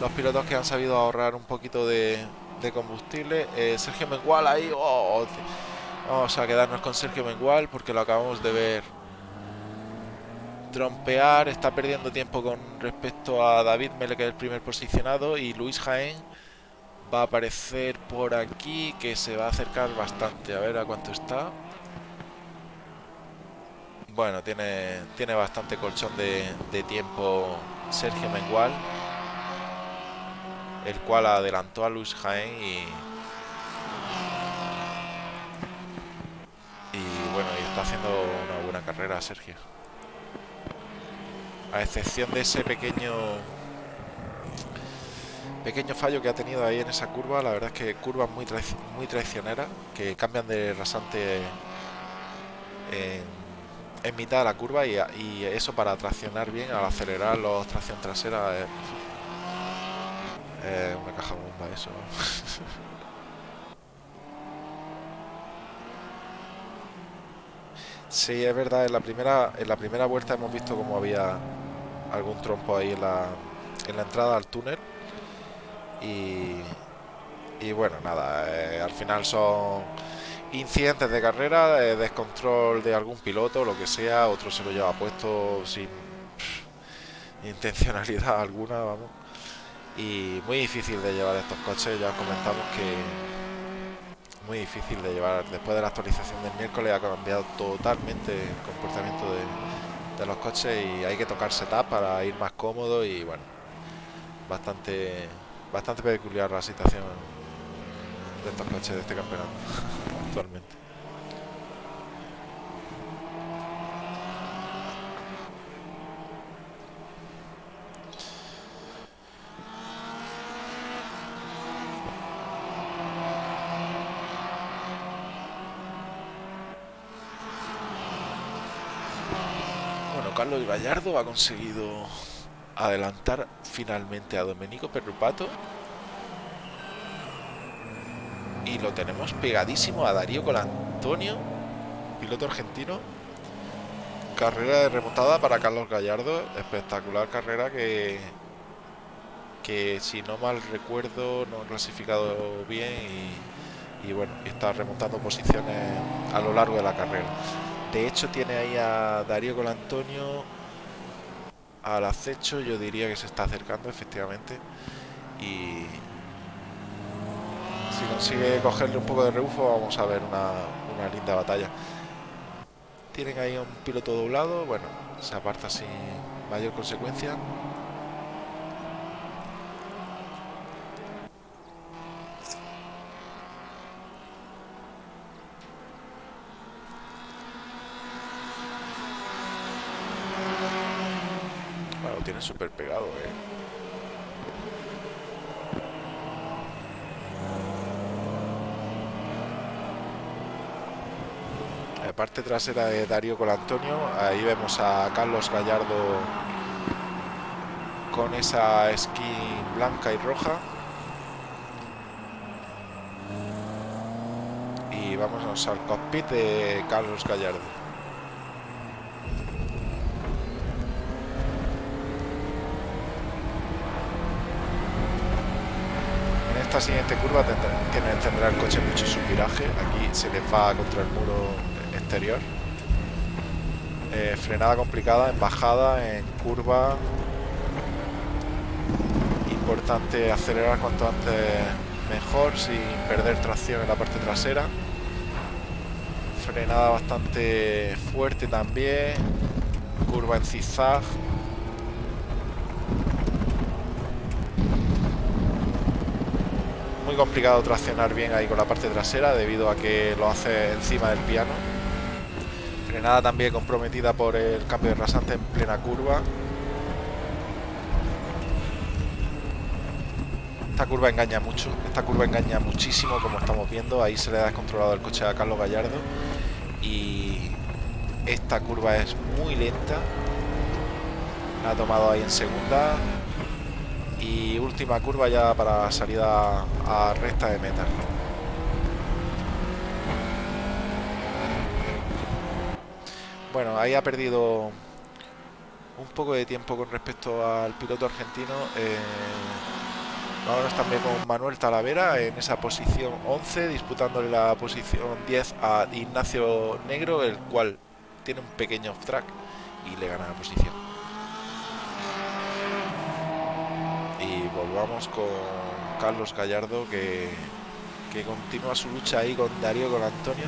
los pilotos que han sabido ahorrar un poquito de, combustible. Eh, Sergio Mengual ahí, oh, vamos a quedarnos con Sergio Mengual porque lo acabamos de ver trompear, está perdiendo tiempo con respecto a David Mele que es el primer posicionado y Luis Jaén va a aparecer por aquí que se va a acercar bastante. A ver a cuánto está. Bueno, tiene, tiene bastante colchón de, tiempo Sergio Mengual, el cual adelantó a Luis Jaén y, y bueno, y está haciendo una buena carrera Sergio. A excepción de ese pequeño pequeño fallo que ha tenido ahí en esa curva, la verdad es que curvas muy, muy traicioneras que cambian de rasante en en mitad de la curva y, eso para traccionar bien, al acelerar los tracción trasera es, una caja bomba eso. sí, es verdad, en la primera en la primera vuelta hemos visto como había algún trompo ahí en la, en la entrada al túnel y, y bueno, nada, eh, al final son incidentes de carrera, descontrol de algún piloto, lo que sea, otro se lo lleva puesto sin intencionalidad alguna, vamos. Y muy difícil de llevar estos coches, ya comentamos que muy difícil de llevar. Después de la actualización del miércoles ha cambiado totalmente el comportamiento de, los coches y hay que tocar setup para ir más cómodo y bueno, bastante, bastante peculiar la situación de estos coches de este campeonato actualmente. Bueno, Carlos Gallardo ha conseguido adelantar finalmente a Domenico Perrupato y lo tenemos pegadísimo a Darío Colantonio, piloto argentino. Carrera de remontada para Carlos Gallardo, espectacular carrera que, que si no mal recuerdo no ha clasificado bien y, bueno, está remontando posiciones a lo largo de la carrera. De hecho tiene ahí a Darío Colantonio al acecho, yo diría que se está acercando efectivamente y, si consigue cogerle un poco de rebufo vamos a ver una, linda batalla. Tienen ahí un piloto doblado bueno se aparta sin mayor consecuencia. Bueno, tiene súper pegado eh parte trasera de Darío Colantonio. Ahí vemos a Carlos Gallardo con esa skin blanca y roja. Y vamos al cockpit de Carlos Gallardo. En esta siguiente curva tendrá, el coche mucho subviraje. Aquí se le va contra el muro eh, frenada complicada en bajada, en curva. Importante acelerar cuanto antes mejor sin perder tracción en la parte trasera. Frenada bastante fuerte también. Curva en zigzag. Muy complicado traccionar bien ahí con la parte trasera debido a que lo hace encima del piano. Frenada también comprometida por el cambio de rasante en plena curva. Esta curva engaña mucho, esta curva engaña muchísimo como estamos viendo. Ahí se le ha descontrolado el coche a Carlos Gallardo. Y esta curva es muy lenta. La ha tomado ahí en segunda. Y última curva ya para salida a recta de meta. Bueno, ahí ha perdido un poco de tiempo con respecto al piloto argentino. Eh, vámonos también con Manuel Talavera en esa posición 11, disputándole la posición 10 a Ignacio Negro, el cual tiene un pequeño off track y le gana la posición. Y volvamos con Carlos Gallardo que, que continúa su lucha ahí con Darío con Antonio.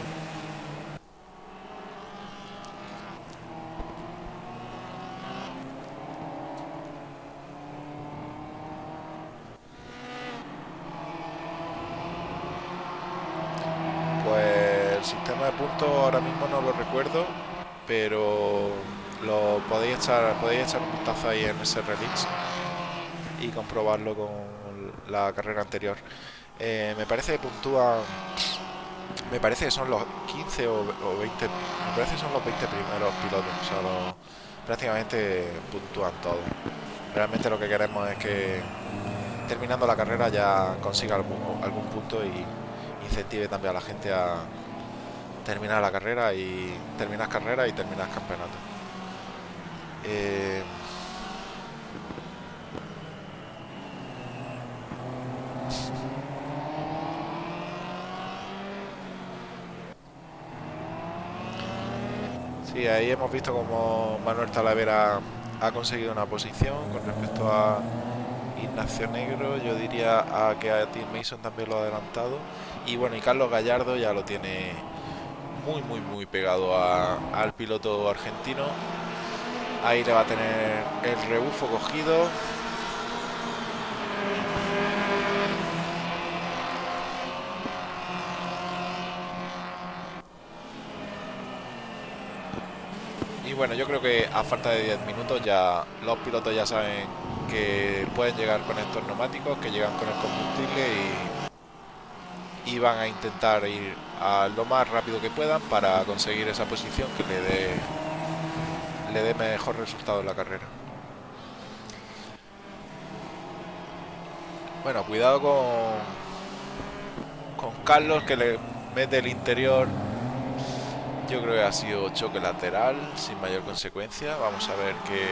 Pues el de puntos ahora mismo no lo recuerdo, pero lo podéis echar, podéis echar un vistazo ahí en ese release y comprobarlo con la carrera anterior. Eh, me parece que puntúan, me parece que son los 15 o, 20, me parece que son los 20 primeros pilotos, o sea, prácticamente puntúan todo. Realmente lo que queremos es que terminando la carrera ya consiga algún, algún punto y incentive también a la gente a terminar la carrera y terminar carrera y terminar campeonato. Eh, Sí, ahí hemos visto como Manuel Talavera ha conseguido una posición con respecto a Ignacio Negro. Yo diría a que a Tim Mason también lo ha adelantado. Y bueno, y Carlos Gallardo ya lo tiene muy, muy, muy pegado al piloto argentino. Ahí le va a tener el rebufo cogido. Y bueno, yo creo que a falta de 10 minutos ya los pilotos ya saben que pueden llegar con estos neumáticos, que llegan con el combustible y, y van a intentar ir a lo más rápido que puedan para conseguir esa posición que le dé le dé mejor resultado en la carrera. Bueno, cuidado con con Carlos que le mete el interior. Yo creo que ha sido choque lateral sin mayor consecuencia. Vamos a ver que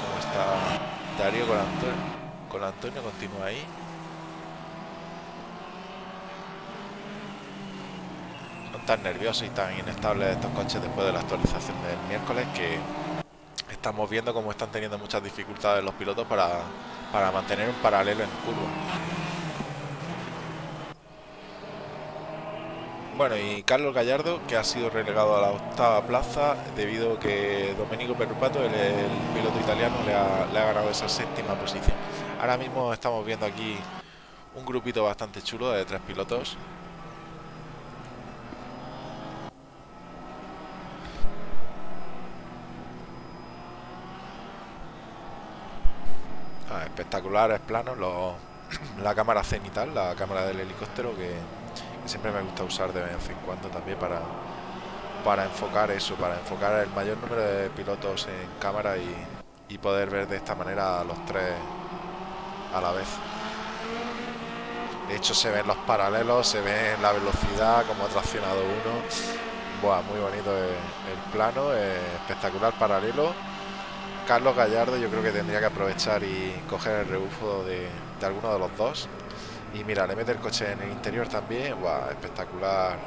cómo está Darío con Antonio. Con Antonio continúa ahí. Tan nerviosos y tan inestables estos coches después de la actualización del miércoles que estamos viendo cómo están teniendo muchas dificultades los pilotos para, para mantener un paralelo en curva. Bueno, y Carlos Gallardo, que ha sido relegado a la octava plaza debido a que Domenico Perrupato, el, el piloto italiano, le ha, le ha ganado esa séptima posición. Ahora mismo estamos viendo aquí un grupito bastante chulo de tres pilotos espectaculares planos, la cámara cenital, la cámara del helicóptero que, siempre me gusta usar de vez en cuando también para, para enfocar eso, para enfocar el mayor número de pilotos en cámara y, y poder ver de esta manera a los tres a la vez. De hecho se ven los paralelos, se ve la velocidad, como ha traccionado uno. Buah, muy bonito el plano, espectacular paralelo Carlos Gallardo yo creo que tendría que aprovechar y coger el rebufo de, alguno de los dos. Y mira, le mete el coche en el interior también. espectacular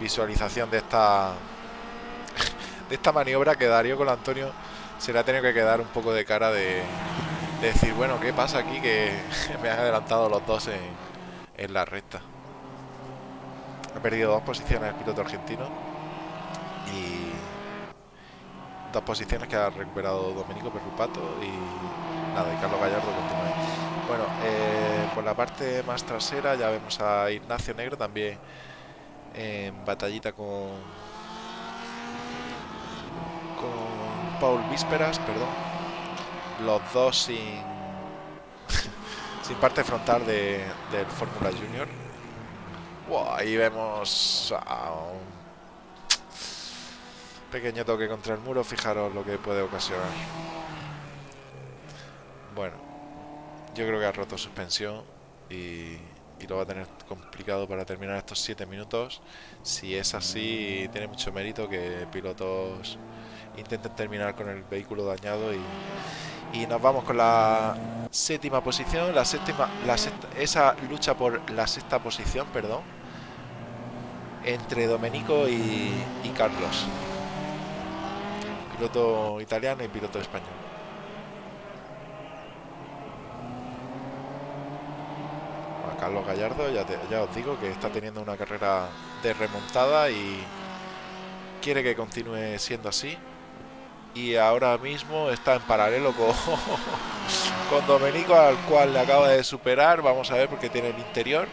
visualización de esta de esta maniobra que Darío con Antonio se le ha tenido que quedar un poco de cara de, decir, bueno, ¿qué pasa aquí? Que me han adelantado los dos en, en la recta. Ha perdido dos posiciones el piloto argentino. Y dos posiciones que ha recuperado Domenico Perrupato y nada, y Carlos Gallardo continúa. Bueno, eh, por la parte más trasera ya vemos a Ignacio Negro también en batallita con con Paul Vísperas, perdón. Los dos sin sin parte frontal de, del Fórmula Junior. ahí vemos a un Pequeño toque contra el muro, fijaros lo que puede ocasionar. Bueno, yo creo que ha roto suspensión y, lo va a tener complicado para terminar estos 7 minutos. Si es así, tiene mucho mérito que pilotos intenten terminar con el vehículo dañado y, y nos vamos con la séptima posición, la séptima, la esa lucha por la sexta posición, perdón, entre Domenico y, y Carlos piloto italiano y piloto español. Carlos Gallardo, ya, os digo que está teniendo una carrera de remontada y quiere que continúe siendo así. Y ahora mismo está en paralelo con, con Domenico, al cual le acaba de superar. Vamos a ver porque tiene el interior.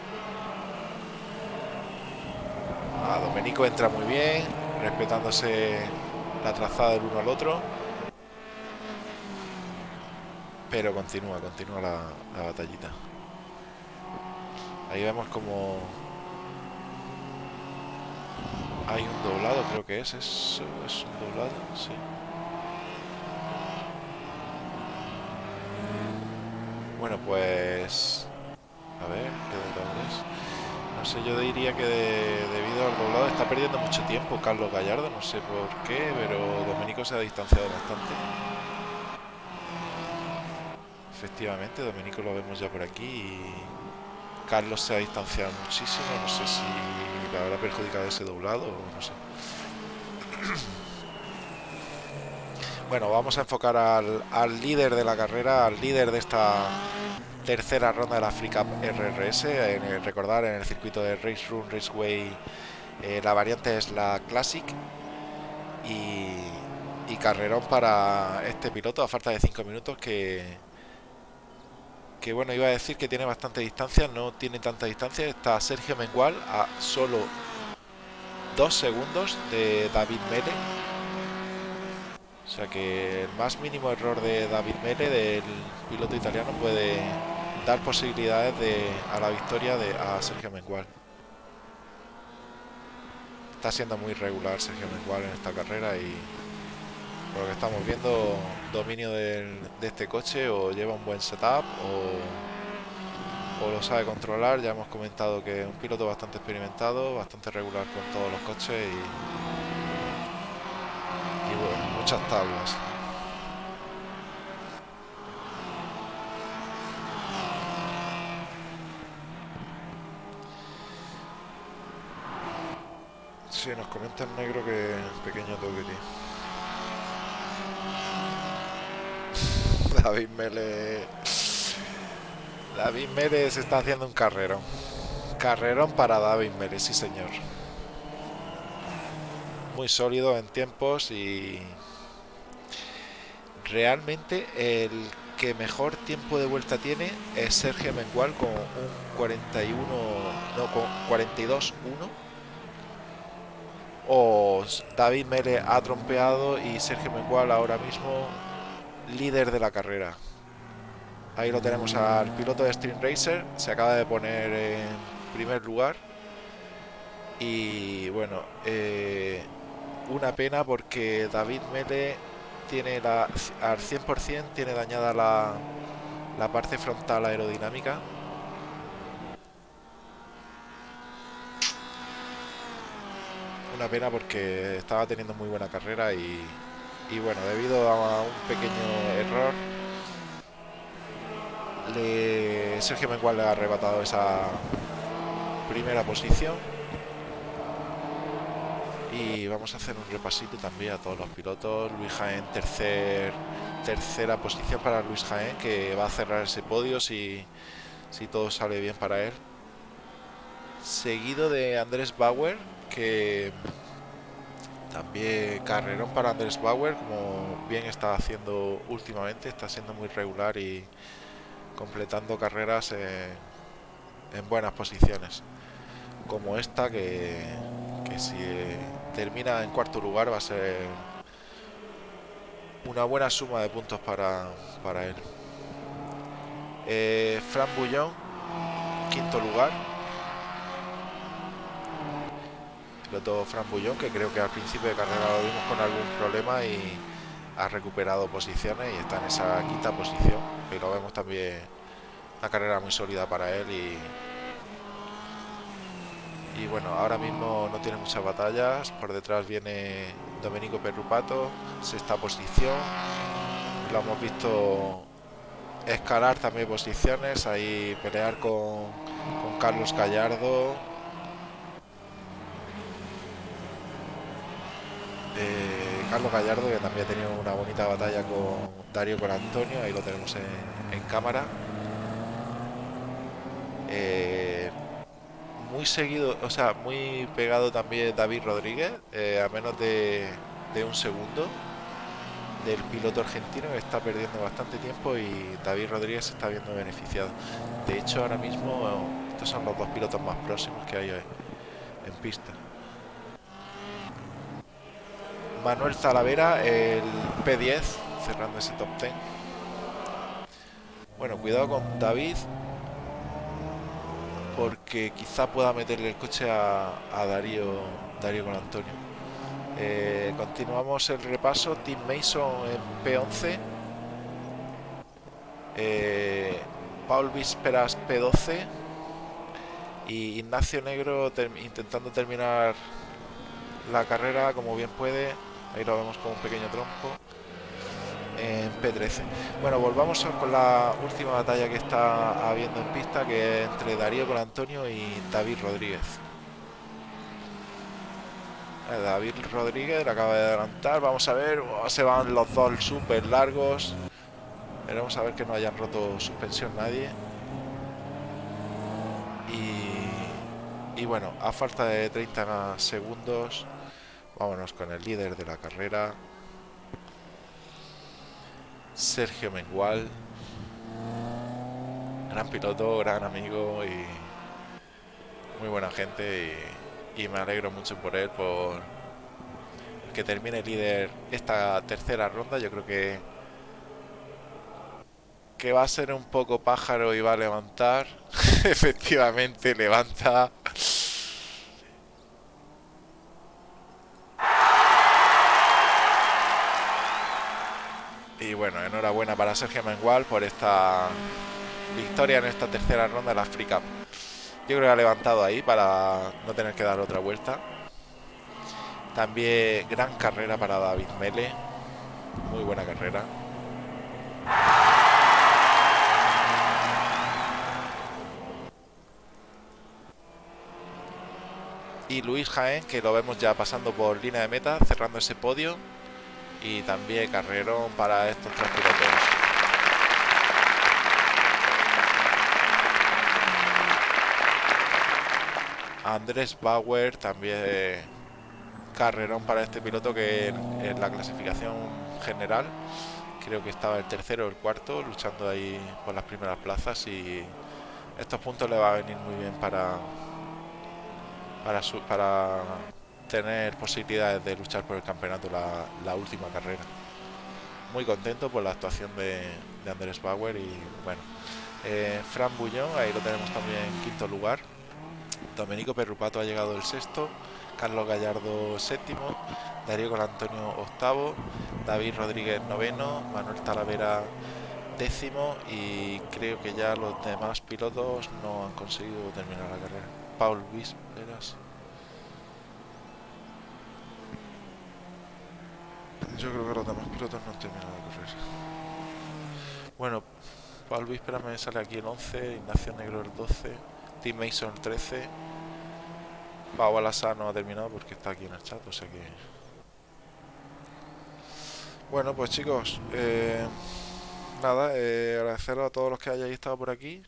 A Domenico entra muy bien, respetándose la trazada del uno al otro. Pero continúa, continúa la, batallita. Ahí vemos como hay un doblado, creo que es. Es, es un doblado, sí. Bueno, pues... A ver, ¿qué doblado es? Sé, yo diría que debido al doblado está perdiendo mucho tiempo Carlos Gallardo, no sé por qué, pero Domenico se ha distanciado bastante. Efectivamente, Domenico lo vemos ya por aquí y Carlos se ha distanciado muchísimo, no sé si le habrá perjudicado ese doblado no sé. Bueno, vamos a enfocar al, líder de la carrera, al líder de esta tercera ronda de la Free Cup RRS. En recordar, en el circuito de Race Room Raceway, eh, la variante es la Classic. Y, carrerón para este piloto a falta de 5 minutos que, que bueno, iba a decir que tiene bastante distancia, no tiene tanta distancia. Está Sergio Mengual a solo 2 segundos de David Mele. O sea que el más mínimo error de David Mele, del piloto italiano, puede dar posibilidades de, a la victoria de a Sergio Mengual. Está siendo muy regular Sergio Mengual en esta carrera y por lo que estamos viendo, dominio de este coche o lleva un buen setup o, lo sabe controlar. Ya hemos comentado que es un piloto bastante experimentado, bastante regular con todos los coches y, y bueno, muchas tablas. Sí, nos comenta el negro que pequeño toque, David Mele. David Mele se está haciendo un carrerón. Carrerón para David Mele, sí señor. Muy sólido en tiempos y realmente el que mejor tiempo de vuelta tiene es Sergio Mengual con un 41, no, con 42-1. O David Mele ha trompeado y Sergio Mengual ahora mismo líder de la carrera. Ahí lo tenemos al piloto de Stream Racer, se acaba de poner en primer lugar. Y bueno, eh, una pena porque David Mele tiene la, al 100% tiene dañada la, la parte frontal aerodinámica. Una pena porque estaba teniendo muy buena carrera y, y bueno, debido a un pequeño error, le, Sergio Mengual le ha arrebatado esa primera posición. Y vamos a hacer un repasito también a todos los pilotos. Luis Jaén, tercer, tercera posición para Luis Jaén, que va a cerrar ese podio si, si todo sale bien para él. Seguido de Andrés Bauer, que también carrerón para Andrés Bauer, como bien está haciendo últimamente, está siendo muy regular y completando carreras en, buenas posiciones. Como esta, que, si termina en cuarto lugar va a ser una buena suma de puntos para, para él. Eh, Fran Bullón, quinto lugar, piloto Fran Bullón, que creo que al principio de carrera lo vimos con algún problema y ha recuperado posiciones y está en esa quinta posición. Pero vemos también una carrera muy sólida para él y, y bueno, ahora mismo no tiene muchas batallas. Por detrás viene Domenico Perrupato, sexta posición. Lo hemos visto escalar también posiciones, ahí pelear con, con Carlos Gallardo Carlos Gallardo, que también ha tenido una bonita batalla con Dario con Antonio, ahí lo tenemos en, cámara. Eh, muy seguido, o sea, muy pegado también David Rodríguez, eh, a menos de, de un segundo del piloto argentino que está perdiendo bastante tiempo y David Rodríguez se está viendo beneficiado. De hecho, ahora mismo estos son los dos pilotos más próximos que hay en pista. Manuel Zalavera, el P10, cerrando ese top 10. Bueno, cuidado con David, porque quizá pueda meterle el coche a, Darío, Darío con Antonio. Eh, continuamos el repaso. Tim Mason en P11. Eh, Paul Vísperas P12. Y Ignacio Negro intentando terminar la carrera como bien puede. Ahí lo vemos con un pequeño tronco en P13. Bueno, volvamos con la última batalla que está habiendo en pista, que es entre Darío con Antonio y David Rodríguez. Eh, David Rodríguez le acaba de adelantar, vamos a ver, oh, se van los dos súper largos. Veremos a ver que no hayan roto suspensión nadie. Y, y bueno, a falta de 30 segundos, vámonos con el líder de la carrera. Sergio Mengual. Gran piloto, gran amigo y muy buena gente y, me alegro mucho por él, por que termine líder esta tercera ronda. Yo creo que que va a ser un poco pájaro y va a levantar. Efectivamente, levanta. Enhorabuena para Sergio Mengual por esta victoria en esta tercera ronda de la Free Cup. Yo creo que ha levantado ahí para no tener que dar otra vuelta. También gran carrera para David Mele. Muy buena carrera. Y Luis Jaén, que lo vemos ya pasando por línea de meta, cerrando ese podio y también carrerón para estos tres pilotos. Andrés Bauer también carrerón para este piloto que en, la clasificación general creo que estaba el tercero o el cuarto luchando ahí por las primeras plazas y estos puntos le va a venir muy bien para para su, para tener posibilidades de luchar por el campeonato la, última carrera. Muy contento por la actuación de, Andrés Bauer y bueno, eh, Fran Bullón, ahí lo tenemos también en quinto lugar. Domenico Perrupato ha llegado el sexto, Carlos Gallardo séptimo, Darío con Antonio octavo, David Rodríguez noveno, Manuel Talavera décimo y creo que ya los demás pilotos no han conseguido terminar la carrera. Paul Vísperas Yo creo que los demás pilotos no han terminado la carrera. Bueno, Paul Víspera me sale aquí el 11, Ignacio Negro el 12, Tim Mason el 13. Pau Alasa no ha terminado porque está aquí en el chat, o sea que... Bueno, pues chicos, eh, nada, eh, agradeceros a todos los que hayáis estado por aquí,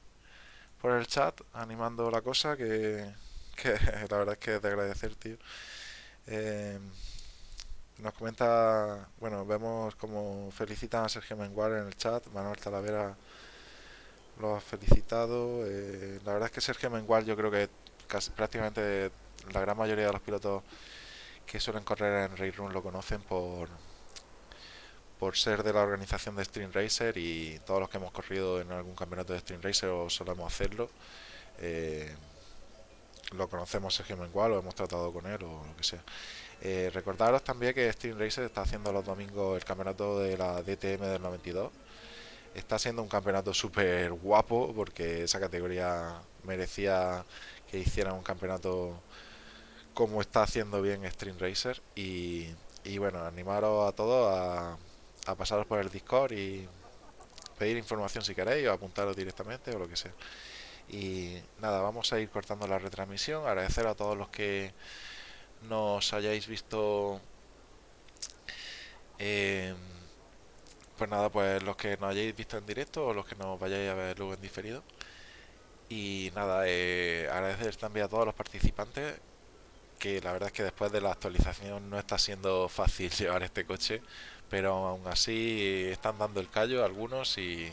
por el chat, animando la cosa, que, que la verdad es que es de agradecer, tío. Eh, nos comenta, bueno, vemos como felicitan a Sergio Mengual en el chat, Manuel Talavera lo ha felicitado. Eh, la verdad es que Sergio Mengual yo creo que casi, prácticamente la gran mayoría de los pilotos que suelen correr en Race Room lo conocen por por ser de la organización de Stream Racer y todos los que hemos corrido en algún campeonato de Stream Racer o solemos hacerlo eh, lo conocemos Sergio Mengual o hemos tratado con él o lo que sea eh, recordaros también que Steam Racer está haciendo los domingos el campeonato de la DTM del 92. Está siendo un campeonato súper guapo porque esa categoría merecía que hicieran un campeonato como está haciendo bien Stream Racer. Y, bueno, animaros a todos a, a pasaros por el Discord y pedir información si queréis o apuntaros directamente o lo que sea. Y nada, vamos a ir cortando la retransmisión. Agradecer a todos los que nos hayáis visto eh, pues nada pues los que nos hayáis visto en directo o los que nos vayáis a ver luego en diferido Y nada, eh, agradecer también a todos los participantes, que la verdad es que después de la actualización no está siendo fácil llevar este coche, pero aún así están dando el callo algunos y,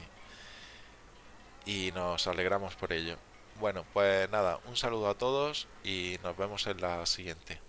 y nos alegramos por ello. Bueno, pues nada, un saludo a todos y nos vemos en la siguiente.